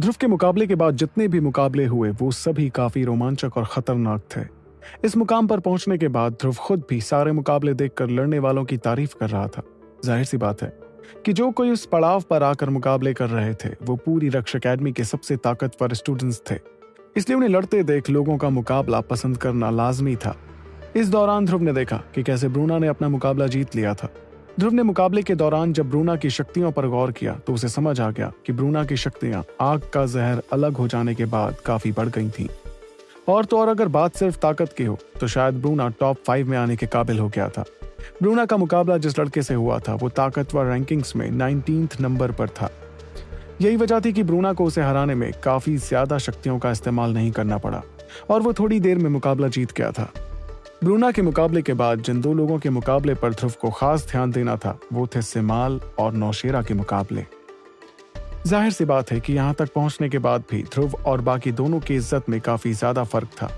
ध्रुव के मुकाबले के बाद जितने भी मुकाबले हुए, वो सभी काफ़ी रोमांचक और खतरनाक थे। इस मुकाम पर पहुँचने के बाद ध्रुव खुद भी सारे मुकाबले देखकर लड़ने वालों की तारीफ़ कर रहा था। ज़ाहिर सी बात है कि जो कोई उस पड़ाव पर आकर मुकाबले कर रहे थे, वो पूरी रक्ष अकेडमी के सबसे ताकतवर स्टूडेंट्स थे। इसलिए उन्हें लड़ते देख लोगों का मुकाबला पसंद करना लाजमी था। इस दौरान ध्रुव ने देखा कि कैसे ब्रूना ने अपना मुकाबला जीत लिया था। ध्रुव ने मुकाबले के दौरान जब ब्रूना की शक्तियों पर गौर किया तो उसे समझ आ गया कि ब्रूना की शक्तियाँ आग का जहर अलग हो जाने के बाद काफ़ी बढ़ गई थीं। और तो और अगर बात सिर्फ़ ताकत की हो तो शायद ब्रूना टॉप फाइव में आने के काबिल हो गया था। ब्रूना का मुकाबला जिस लड़के से हुआ था, वो ताकतवर रैंकिंग्स में नाइनटीन नंबर पर था। यही वजह थी कि ब्रूना को उसे हराने में काफ़ी ज़्यादा शक्तियों का इस्तेमाल नहीं करना पड़ा, और वो थोड़ी देर में मुकाबला जीत गया था। ब्रूना के मुकाबले के बाद जिन दो लोगों के मुकाबले पर ध्रुव को खास ध्यान देना था, वो थे सिमाल और नौशेरा के मुकाबले। ज़ाहिर सी बात है कि यहाँ तक पहुँचने के बाद भी ध्रुव और बाकी दोनों की इज़्ज़त में काफ़ी ज़्यादा फ़र्क था।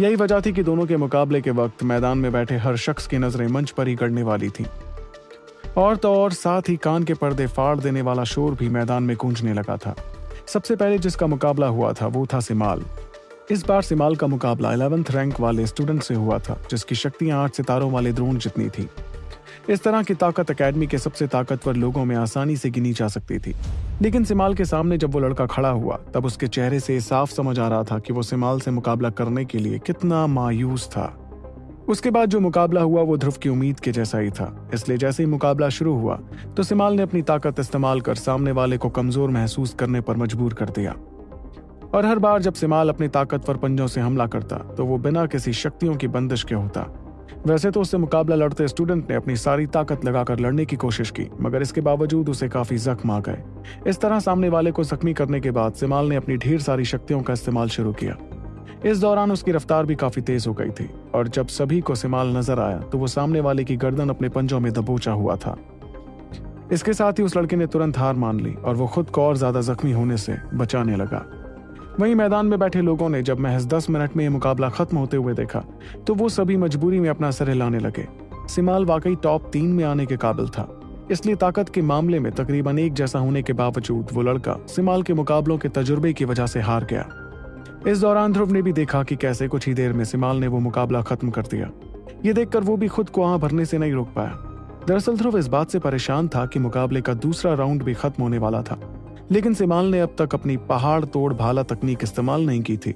यही वजह थी कि दोनों के मुकाबले के वक्त मैदान में बैठे हर शख्स की नज़रें मंच पर ही गड़ने वाली थी। और तो और साथ ही कान के पर्दे फाड़ देने वाला शोर भी मैदान में गूंजने लगा था। सबसे पहले जिसका मुकाबला हुआ था, वो था सिमाल। इस बार सिमाल का मुकाबला इलेवेंथ रैंक वाले स्टूडेंट से हुआ था, जिसकी शक्तियाँ आठ सितारों वाले द्रोण जितनी थी। इस तरह की ताकत अकेडमी के सबसे ताकतवर लोगों में आसानी से गिनी जा सकती थी। लेकिन सिमाल के सामने जब वो लड़का खड़ा हुआ, तब उसके चेहरे से साफ़ समझ आ रहा था कि वो सिमाल से मुकाबला करने के लिए कितना मायूस था। उसके बाद जो मुकाबला हुआ, वो ध्रुव की उम्मीद के जैसा ही था। इसलिए जैसे ही मुकाबला शुरू हुआ तो सिमाल ने अपनी ताकत इस्तेमाल कर सामने वाले को कमज़ोर महसूस करने पर मजबूर कर दिया। और हर बार जब सिमाल अपनी ताकतवर पंजों से हमला करता तो वो बिना किसी शक्तियों की बंदिश के होता। वैसे तो उससे मुकाबला लड़ते स्टूडेंट ने अपनी सारी ताकत लगाकर लड़ने की कोशिश की, मगर इसके बावजूद उसे काफ़ी जख्म आ गए। इस तरह सामने वाले को जख्मी करने के बाद सिमाल ने अपनी ढेर सारी शक्तियों का इस्तेमाल शुरू किया। इस दौरान उसकी रफ्तार भी काफ़ी तेज हो गई थी, और जब सभी को सिमाल नज़र आया तो वो सामने वाले की गर्दन अपने पंजों में दबोचा हुआ था। इसके साथ ही उस लड़के ने तुरंत हार मान ली, और वो खुद को और ज़्यादा जख्मी होने से बचाने लगा। वहीं मैदान में बैठे लोगों ने जब महज दस मिनट में यह मुकाबला खत्म होते हुए देखा तो वो सभी मजबूरी में अपना सर हिलाने लगे। सिमाल वाकई टॉप तीन में आने के काबिल था। इसलिए ताकत के मामले में तकरीबन एक जैसा होने के बावजूद वो लड़का सिमाल के मुकाबलों के तजुर्बे की वजह से हार गया। इस दौरान ध्रुव ने भी देखा कि कैसे कुछ ही देर में सिमाल ने वो मुकाबला खत्म कर दिया। ये देखकर वो भी खुद को वहाँ भरने से नहीं रोक पाया। दरअसल ध्रुव इस बात से परेशान था कि मुकाबले का दूसरा राउंड भी खत्म होने वाला था। लेकिन सिमाल ने अब तक अपनी पहाड़ तोड़ भाला तकनीक इस्तेमाल नहीं की थी।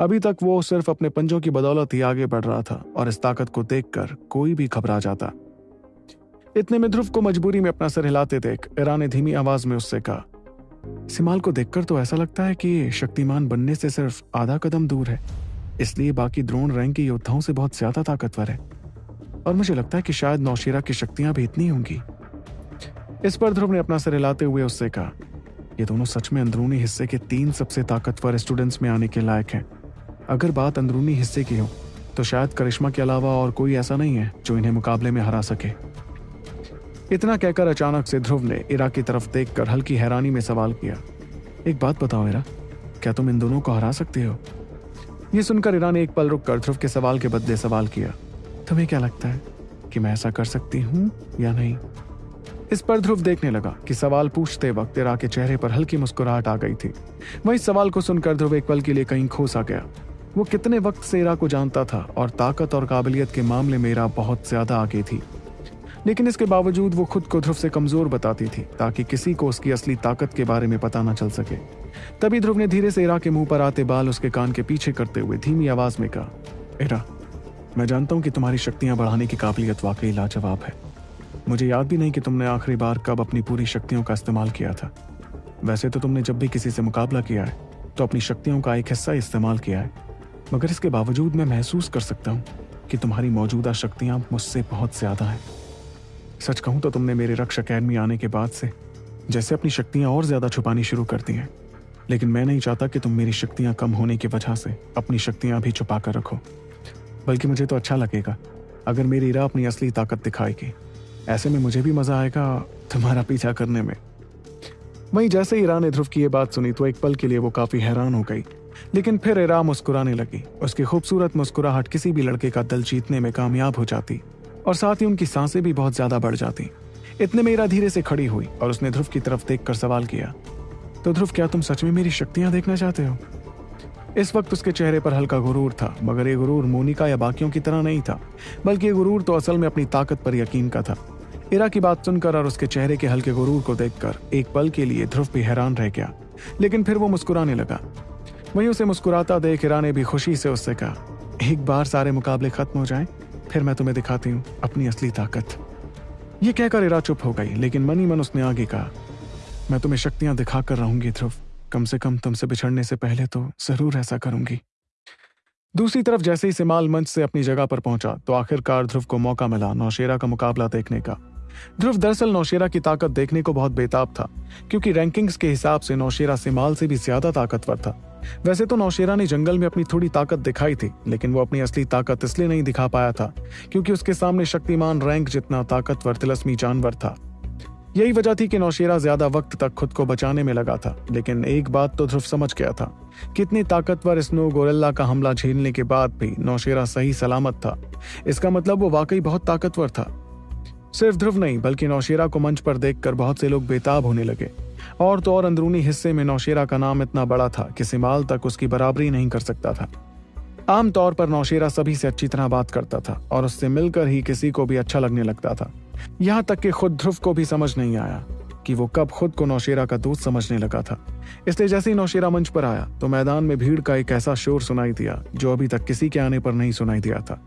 अभी तक वो सिर्फ़ अपने पंजों की बदौलत ही आगे बढ़ रहा था और इस ताकत को देखकर कोई भी घबरा जाता। इतने में ध्रुव को मजबूरी में अपना सर हिलाते देख ईरा ने धीमी आवाज़ में उससे कहा, सिमाल को देखकर तो ऐसा लगता है कि शक्तिमान बनने से सिर्फ़ आधा कदम दूर है। इसलिए बाकी द्रोण रैंक के योद्धाओं से बहुत ज़्यादा ताकतवर है। और मुझे लगता है कि शायद नौशीरा की शक्तियाँ भी इतनी होंगी। इस पर ध्रुव ने अपना सर हिलाते हुए उससे कहा ये दोनों सच में अंदरूनी हिस्से के तीन सबसे ताकतवर स्टूडेंट्स में आने के लायक हैं। अगर बात अंदरूनी हिस्से की हो तो शायद करिश्मा के अलावा और कोई ऐसा नहीं है जो इन्हें मुकाबले में हरा सके। इतना कहकर अचानक से ध्रुव ने इरा की तरफ़ देखकर हल्की हैरानी में सवाल किया। एक बात बताओ इरा, क्या तुम इन दोनों को हरा सकते हो? ये सुनकर इरा ने एक पल रुककर ध्रुव के सवाल के बदले सवाल किया। तुम्हें क्या लगता है कि मैं ऐसा कर सकती हूँ या नहीं? इस पर ध्रुव देखने लगा कि सवाल पूछते वक्त इरा के चेहरे पर हल्की मुस्कुराहट आ गई थी। वही सवाल को सुनकर ध्रुव एक पल के लिए कहीं खोसा गया। वो कितने वक्त से इरा को जानता था और ताकत और काबिलियत के मामले में इरा बहुत ज़्यादा आगे थी। लेकिन इसके बावजूद वो खुद को ध्रुव से कमज़ोर बताती थी ताकि किसी को उसकी असली ताकत के बारे में पता न चल सके। तभी ध्रुव ने धीरे से इरा के मुँह पर आते बाल उसके कान के पीछे करते हुए धीमी आवाज़ में कहा, इरा, मैं जानता हूँ कि तुम्हारी शक्तियाँ बढ़ाने की काबिलियत वाकई लाजवाब है। मुझे याद भी नहीं कि तुमने आखिरी बार कब अपनी पूरी शक्तियों का इस्तेमाल किया था। वैसे तो तुमने जब भी किसी से मुकाबला किया है तो अपनी शक्तियों का एक हिस्सा इस्तेमाल किया है। मगर इसके बावजूद मैं महसूस कर सकता हूँ कि तुम्हारी मौजूदा शक्तियाँ मुझसे बहुत ज़्यादा हैं। सच कहूँ तो तुमने मेरे रक्ष अकेडमी आने के बाद से, जैसे अपनी शक्तियाँ और ज़्यादा छुपानी शुरू कर दी हैं। लेकिन मैं नहीं चाहता कि तुम मेरी शक्तियाँ कम होने की वजह से अपनी शक्तियाँ भी छुपा कर रखो। बल्कि मुझे तो अच्छा लगेगा, अगर मेरी राह अपनी असली ताकत दिखाएगी। ऐसे में मुझे भी मज़ा आएगा तुम्हारा पीछा करने में। वहीं जैसे ही ईरा ने ध्रुव की ये बात सुनी तो एक पल के लिए वो काफ़ी हैरान हो गई। लेकिन फिर ईरा मुस्कुराने लगी। उसकी खूबसूरत मुस्कुराहट किसी भी लड़के का दिल जीतने में कामयाब हो जाती और साथ ही उनकी साँसें भी बहुत ज़्यादा बढ़ जाती। इतने में ईरा धीरे से खड़ी हुई और उसने ध्रुव की तरफ़ देखकर सवाल किया तो ध्रुव, क्या तुम सच में मेरी शक्तियाँ देखना चाहते हो? इस वक्त उसके चेहरे पर हल्का गुरूर था, मगर ये गुरूर मोनिका या बाकियों की तरह नहीं था, बल्कि ये गुरूर तो असल में अपनी ताकत पर यकीन का था। इरा की बात सुनकर और उसके चेहरे के हल्के गुरूर को देखकर एक पल के लिए ध्रुव भी हैरान रह गया लेकिन फिर वो मुस्कुराने लगा। वहीं उसे मुस्कुराता देख इरा ने भी खुशी से उससे कहा एक बार सारे मुकाबले खत्म हो जाएँ, फिर मैं तुम्हें दिखाती हूँ अपनी असली ताकत। ये कहकर इरा चुप हो गई लेकिन मनी मन उसने आगे कहा मैं तुम्हें शक्तियाँ दिखाकर रहूँगी ध्रुव। कम से कम तुमसे बिछड़ने से पहले तो ज़रूर ऐसा करूँगी। दूसरी तरफ़ जैसे ही सिमाल मंच से अपनी जगह पर पहुँचा तो आखिरकार ध्रुव को मौका मिला नौशेरा का मुकाबला देखने का। ध्रुव दरअसल नौशेरा की ताकत देखने को बहुत बेताब था, क्योंकि रैंकिंग्स के हिसाब से नौशेरा सिमाल से भी ज़्यादा ताकतवर था। वैसे तो नौशेरा ने जंगल में अपनी थोड़ी ताकत दिखाई थी, लेकिन वो अपनी असली ताकत इसलिए नहीं दिखा पाया था, क्योंकि उसके सामने शक्तिमान रैंक जितना ताकतवर, तिलस्मी जानवर था। यही वजह थी कि नौशेरा ज़्यादा वक्त तक खुद को बचाने में लगा था, लेकिन एक बात तो ध्रुव समझ गया था, कितनी ताकतवर स्नो गोरेला का हमला झेलने के बाद भी नौशेरा सही सलामत था। इसका मतलब वो वाकई बहुत ताकतवर था। सिर्फ़ ध्रुव नहीं, बल्कि नौशेरा को मंच पर देखकर बहुत से लोग बेताब होने लगे। और तो और अंदरूनी हिस्से में नौशेरा का नाम इतना बड़ा था कि सिमाल तक उसकी बराबरी नहीं कर सकता था। आमतौर पर नौशेरा सभी से अच्छी तरह बात करता था, और उससे मिलकर ही किसी को भी अच्छा लगने लगता था। यहाँ तक कि खुद ध्रुव को भी समझ नहीं आया कि वो कब खुद को नौशेरा का दोस्त समझने लगा था। इसलिए जैसे ही नौशेरा मंच पर आया तो मैदान में भीड़ का एक ऐसा शोर सुनाई दिया, जो अभी तक किसी के आने पर नहीं सुनाई दिया था।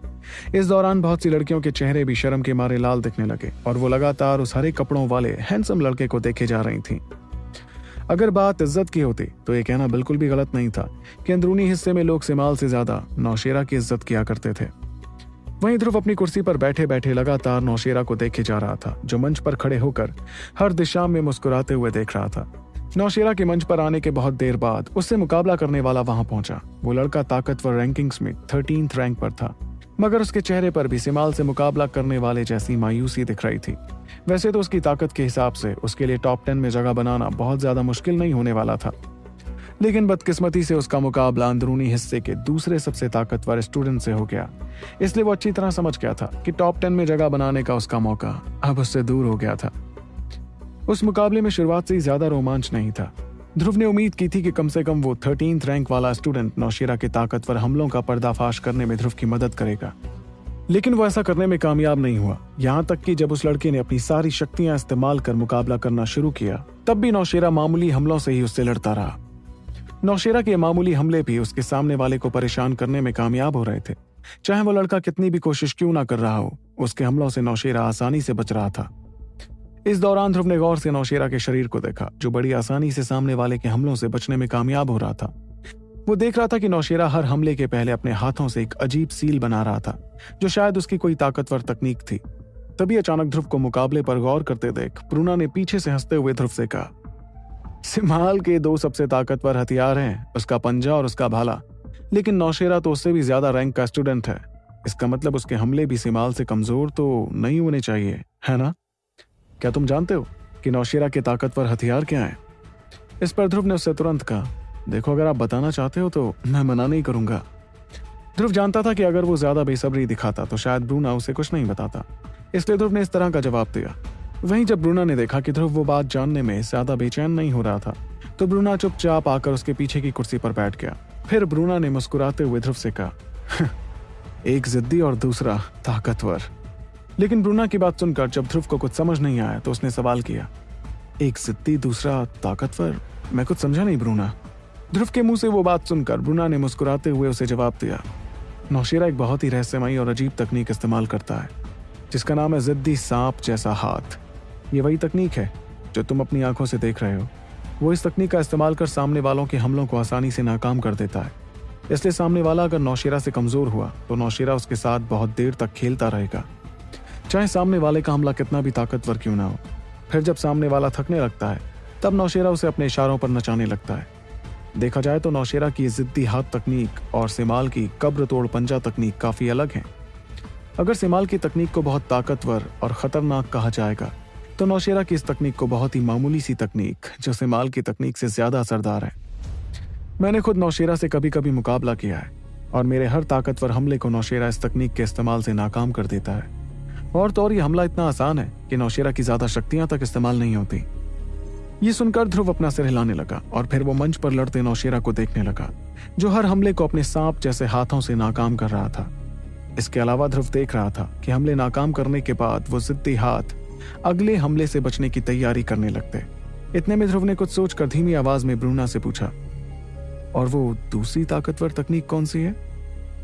इस दौरान बहुत सी लड़कियों के चेहरे भी शर्म के मारे लाल दिखने लगे और वो लगातार उस हरे कपड़ों वाले हैंडसम लड़के को देखे जा रही थीं। अगर बात इज़्ज़त की होती तो ये कहना बिल्कुल भी गलत नहीं था कि अंदरूनी हिस्से में लोग सिमाल से ज़्यादा नौशेरा की इज़्ज़त किया करते थे। वहीं ध्रुव अपनी कुर्सी पर बैठे बैठे लगातार नौशेरा को देखे जा रहा था, जो मंच पर खड़े होकर हर दिशा में मुस्कुराते हुए देख रहा था। नौशेरा के मंच पर आने के बहुत देर बाद उससे मुकाबला करने वाला वहाँ पहुँचा। वो लड़का ताकतवर रैंकिंग्स में थर्टीन रैंक पर था। मगर उसके चेहरे पर भी सिमाल से मुकाबला करने वाले जैसी मायूसी दिख रही थी। वैसे तो उसकी ताकत के हिसाब से उसके लिए टॉप टेन में जगह बनाना बहुत ज़्यादा मुश्किल नहीं होने वाला था। लेकिन बदकिस्मती से उसका मुकाबला अंदरूनी हिस्से के दूसरे सबसे ताकतवर स्टूडेंट से हो गया। इसलिए वो अच्छी तरह समझ गया था कि टॉप टेन में जगह बनाने का उसका मौका अब उससे दूर हो गया था। उस मुकाबले में शुरुआत से ही ज़्यादा रोमांच नहीं था। ध्रुव ने उम्मीद की थी कि कम से कम वो थर्टीन रैंक वाला स्टूडेंट नौशेरा के ताकतवर हमलों का पर्दाफाश करने में ध्रुव की मदद करेगा। लेकिन वो ऐसा करने में कामयाब नहीं हुआ। यहाँ तक कि जब उस लड़के ने अपनी सारी शक्तियाँ इस्तेमाल कर मुकाबला करना शुरू किया, तब भी नौशेरा मामूली हमलों से ही उससे लड़ता रहा। नौशेरा के मामूली हमले भी उसके सामने वाले को परेशान करने में कामयाब हो रहे थे। चाहे वो लड़का कितनी भी कोशिश क्यों ना कर रहा हो, उसके हमलों से नौशेरा आसानी से बच रहा था। इस दौरान ध्रुव ने गौर से नौशेरा के शरीर को देखा, जो बड़ी आसानी से सामने वाले के हमलों से बचने में कामयाब हो रहा था। वो देख रहा था कि नौशेरा हर हमले के पहले अपने हाथों से एक अजीब सील बना रहा था, जो शायद उसकी कोई ताकतवर तकनीक थी। तभी अचानक ध्रुव को मुकाबले पर गौर करते देख, प्रूना ने पीछे से हँसते हुए ध्रुव से कहा, सिमाल के दो सबसे ताकतवर हथियार हैं, उसका पंजा और उसका भाला। लेकिन नौशेरा तो उससे भी ज़्यादा रैंक का स्टूडेंट है। इसका मतलब उसके हमले भी सिमाल से कमज़ोर तो नहीं होने चाहिए, है ना? क्या तुम जानते हो कि नौशेरा के ताकतवर हथियार क्या है? इस पर ध्रुव ने उससे तुरंत कहा, देखो, अगर आप बताना चाहते हो तो मैं मना नहीं करूँगा। ध्रुव जानता था कि अगर वो ज़्यादा बेसब्री दिखाता तो शायद ब्रूना उसे कुछ नहीं बताता। इसलिए ध्रुव ने इस तरह का जवाब दिया। वहीं जब ब्रूना ने देखा कि ध्रुव वो बात जानने में ज़्यादा बेचैन नहीं हो रहा था तो ब्रूना चुपचाप आकर उसके पीछे की कुर्सी पर बैठ गया। फिर ब्रूना ने मुस्कुराते हुए ध्रुव से कहा एक जिद्दी और दूसरा ताकतवर। लेकिन ब्रूना की बात सुनकर जब ध्रुव को कुछ समझ नहीं आया तो उसने सवाल किया, एक जिद्दी दूसरा ताकतवर? मैं कुछ समझा नहीं ब्रूना. ध्रुव के मुँह से वो बात सुनकर ब्रूना ने मुस्कुराते हुए उसे जवाब दिया, नौशेरा एक बहुत ही रहस्यमयी और अजीब तकनीक इस्तेमाल करता है, जिसका नाम है जिद्दी सांप जैसा हाथ। ये वही तकनीक है जो तुम अपनी आँखों से देख रहे हो। वो इस तकनीक का इस्तेमाल कर सामने वालों के हमलों को आसानी से नाकाम कर देता है। इसलिए सामने वाला अगर नौशेरा से कमज़ोर हुआ तो नौशेरा उसके साथ बहुत देर तक खेलता रहेगा। चाहे सामने वाले का हमला कितना भी ताकतवर क्यों ना हो, फिर जब सामने वाला थकने लगता है, तब नौशेरा उसे अपने इशारों पर नचाने लगता है। देखा जाए तो नौशेरा की जिद्दी हाथ तकनीक और सिमाल की कब्र तोड़ पंजा तकनीक काफ़ी अलग है। अगर सिमाल की तकनीक को बहुत ताकतवर और खतरनाक कहा जाएगा तो नौशेरा की इस तकनीक को बहुत ही मामूली सी तकनीक, जो सिमाल की तकनीक से ज़्यादा असरदार है। मैंने खुद नौशेरा से कभी कभी मुकाबला किया है, और मेरे हर ताकतवर हमले को नौशेरा इस तकनीक के इस्तेमाल से नाकाम कर देता है। और तो और ये हमला इतना आसान है कि नौशेरा की ज़्यादा शक्तियाँ तक इस्तेमाल नहीं होती। ये सुनकर ध्रुव अपना सिर हिलाने लगा और फिर वो मंच पर लड़ते नौशेरा को देखने लगा, जो हर हमले को अपने सांप जैसे हाथों से नाकाम कर रहा था। इसके अलावा ध्रुव देख रहा था कि हमले नाकाम करने के बाद वो जिद्दी हाथ अगले हमले से बचने की तैयारी करने लगते। इतने में ध्रुव ने कुछ सोचकर धीमी आवाज़ में ब्रूना से पूछा, और वो दूसरी ताकतवर तकनीक कौन सी है?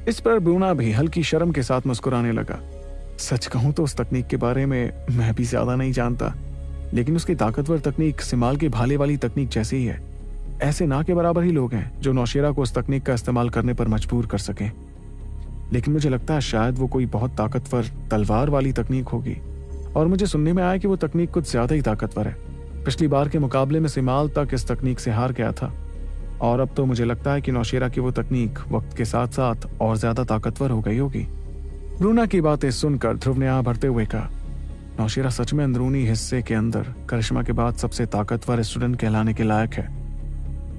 इस पर ब्रूना भी हल्की शर्म के साथ मुस्कुराने लगा। सच कहूँ तो उस तकनीक के बारे में मैं भी ज़्यादा नहीं जानता, लेकिन उसकी ताकतवर तकनीक सिमाल के भाले वाली तकनीक जैसी ही है। ऐसे ना के बराबर ही लोग हैं जो नौशेरा को उस तकनीक का इस्तेमाल करने पर मजबूर कर सकें। लेकिन मुझे लगता है शायद वो कोई बहुत ताकतवर, तलवार वाली तकनीक होगी, और मुझे सुनने में आया कि वो तकनीक कुछ ज़्यादा ही ताकतवर है। पिछली बार के मुकाबले में सिमाल तक इस तकनीक से हार गया था, और अब तो मुझे लगता है कि नौशेरा की वो तकनीक वक्त के साथ साथ और ज़्यादा ताकतवर हो गई होगी। ब्रूना की बातें सुनकर ध्रुव ने आ भरते हुए कहा, नौशेरा सच में अंदरूनी हिस्से के अंदर करिश्मा के बाद सबसे ताकतवर स्टूडेंट कहलाने के लायक है।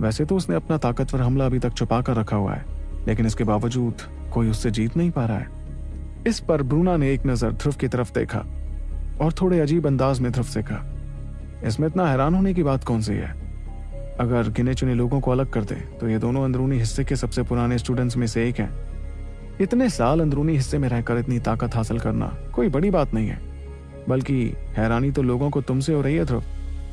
वैसे तो उसने अपना ताकतवर हमला अभी तक छुपा कर रखा हुआ है, लेकिन इसके बावजूद कोई उससे जीत नहीं पा रहा है। इस पर ब्रूना ने एक नज़र ध्रुव की तरफ़ देखा और थोड़े अजीब अंदाज में ध्रुव से कहा, इसमें इतना हैरान होने की बात कौन सी है? अगर गिने चुने लोगों को अलग कर दे तो ये दोनों अंदरूनी हिस्से के सबसे पुराने स्टूडेंट्स में से एक हैं। इतने साल अंदरूनी हिस्से में रहकर इतनी ताकत हासिल करना कोई बड़ी बात नहीं है। बल्कि हैरानी तो लोगों को तुमसे हो रही है, ध्रुव।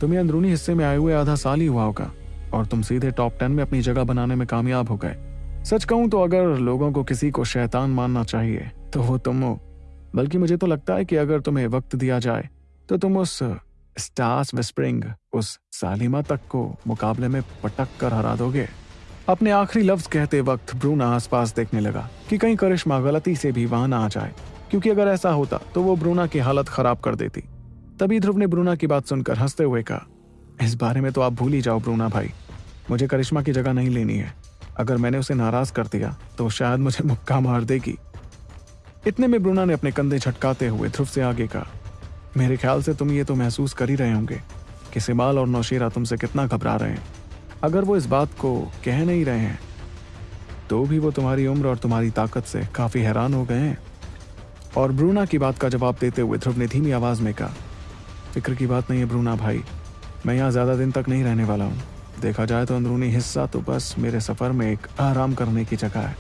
तुम्हें अंदरूनी हिस्से में आए हुए आधा साल ही हुआ होगा और तुम सीधे टॉप टेन में अपनी जगह बनाने में कामयाब हो गए। सच कहूँ तो अगर लोगों को किसी को शैतान मानना चाहिए तो वो तुम हो। बल्कि मुझे तो लगता है कि अगर तुम्हें वक्त दिया जाए तो तुम उस स्टार्स विस्प्रिंग, उस सालिमा तक को मुकाबले में पटक कर हरा दोगे। अपने आखिरी लफ्ज कहते वक्त ब्रूना आसपास देखने लगा कि कहीं करिश्मा गलती से भी वहाँ ना आ जाए, क्योंकि अगर ऐसा होता तो वो ब्रूना की हालत खराब कर देती। तभी ध्रुव ने ब्रूना की बात सुनकर हँसते हुए कहा, इस बारे में तो आप भूल ही जाओ ब्रूना भाई। मुझे करिश्मा की जगह नहीं लेनी है। अगर मैंने उसे नाराज़ कर दिया तो शायद मुझे मुक्का मार देगी। इतने में ब्रूना ने अपने कंधे झटकाते हुए ध्रुव से आगे कहा, मेरे ख्याल से तुम ये तो महसूस कर ही रहे होंगे कि सिमाल और नौशेरा तुमसे कितना घबरा रहे हैं। अगर वो इस बात को कह नहीं रहे हैं तो भी वो तुम्हारी उम्र और तुम्हारी ताकत से काफ़ी हैरान हो गए हैं। और ब्रूना की बात का जवाब देते हुए ध्रुव ने धीमी आवाज़ में कहा, फ़िक्र की बात नहीं है ब्रूना भाई, मैं यहाँ ज़्यादा दिन तक नहीं रहने वाला हूँ। देखा जाए तो अंदरूनी हिस्सा तो बस मेरे सफ़र में एक आराम करने की जगह है।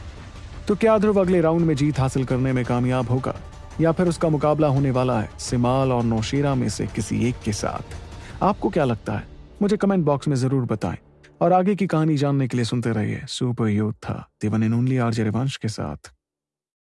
तो क्या ध्रुव अगले राउंड में जीत हासिल करने में कामयाब होगा, या फिर उसका मुकाबला होने वाला है सिमाल और नौशीरा में से किसी एक के साथ? आपको क्या लगता है? मुझे कमेंट बॉक्स में ज़रूर बताएँ। और आगे की कहानी जानने के लिए सुनते रहिए सुपर यूथ था। दिवन इन ओनली आरजे रिवंश के साथ।